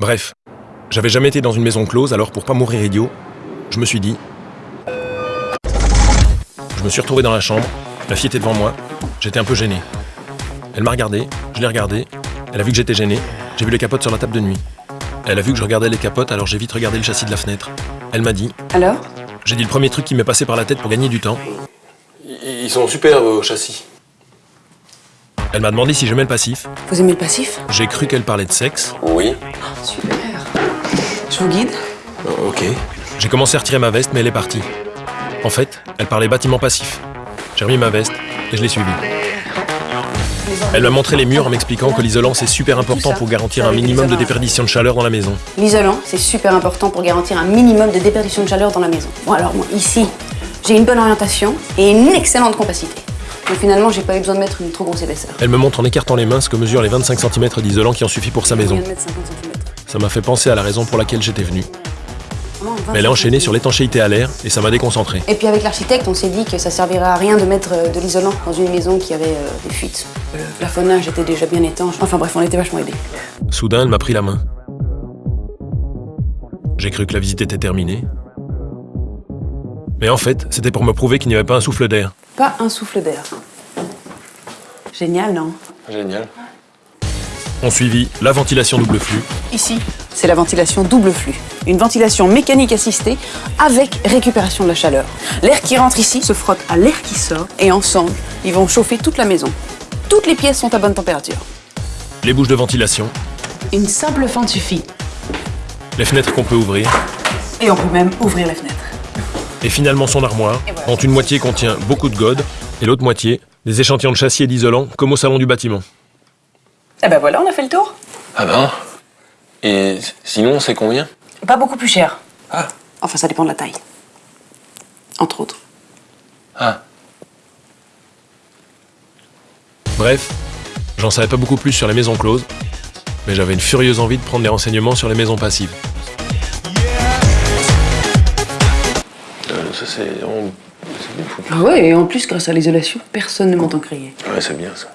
Bref, j'avais jamais été dans une maison close, alors pour pas mourir idiot, je me suis dit... Je me suis retrouvé dans la chambre, la fille était devant moi, j'étais un peu gêné. Elle m'a regardé, je l'ai regardé, elle a vu que j'étais gêné, j'ai vu les capotes sur la table de nuit. Elle a vu que je regardais les capotes, alors j'ai vite regardé le châssis de la fenêtre. Elle m'a dit... Alors? J'ai dit le premier truc qui m'est passé par la tête pour gagner du temps. Ils sont super vos châssis. Elle m'a demandé si j'aimais le passif. Vous aimez le passif J'ai cru qu'elle parlait de sexe. Oui. Super. Je vous guide Euh, Ok. J'ai commencé à retirer ma veste, mais elle est partie. En fait, elle parlait bâtiment passif. J'ai remis ma veste et je l'ai suivie. Elle m'a montré les murs en m'expliquant que l'isolant c'est super important pour garantir un minimum de déperdition de chaleur dans la maison. L'isolant, c'est super important pour garantir un minimum de déperdition de chaleur dans la maison. Bon alors moi, ici, j'ai une bonne orientation et une excellente compacité. Finalement, j'ai pas eu besoin de mettre une trop grosse épaisseur. Elle me montre en écartant les mains ce que mesurent les 25 cm d'isolant qui en suffit pour sa maison. viens de mettre 50 cm. Ça m'a fait penser à la raison pour laquelle j'étais venu. Vraiment, 20 Mais elle est enchaînée sur l'étanchéité à l'air et ça m'a déconcentré. Et puis avec l'architecte, on s'est dit que ça servirait à rien de mettre euh, de l'isolant dans une maison qui avait euh, des fuites. Le plafonnage était déjà bien étanche. Enfin bref, on était vachement aidés. Soudain, elle m'a pris la main. J'ai cru que la visite était terminée. Mais en fait, c'était pour me prouver qu'il n'y avait pas un souffle d'air. Pas un souffle d'air. Génial, non? Génial. On suivit la ventilation double flux, Ici, c'est la ventilation double flux. Une ventilation mécanique assistée avec récupération de la chaleur. L'air qui rentre ici se frotte à l'air qui sort et ensemble, ils vont chauffer toute la maison. Toutes les pièces sont à bonne température. les bouches de ventilation, Une simple fente suffit. les fenêtres qu'on peut ouvrir, Et on peut même ouvrir la fenêtre. et finalement son armoire, voilà. dont une moitié contient beaucoup de godes, et l'autre moitié, des échantillons de châssis et d'isolant, comme au salon du bâtiment. Eh ben voilà, on a fait le tour. Ah ben. Et sinon, c'est combien? Pas beaucoup plus cher. Ah. Enfin, ça dépend de la taille. Entre autres. Ah. Bref, j'en savais pas beaucoup plus sur les maisons closes, mais j'avais une furieuse envie de prendre des renseignements sur les maisons passives. Euh, ça, c'est. on- Ah ouais, et en plus, grâce à l'isolation, personne ne m'entend crier. Ouais, c'est bien ça.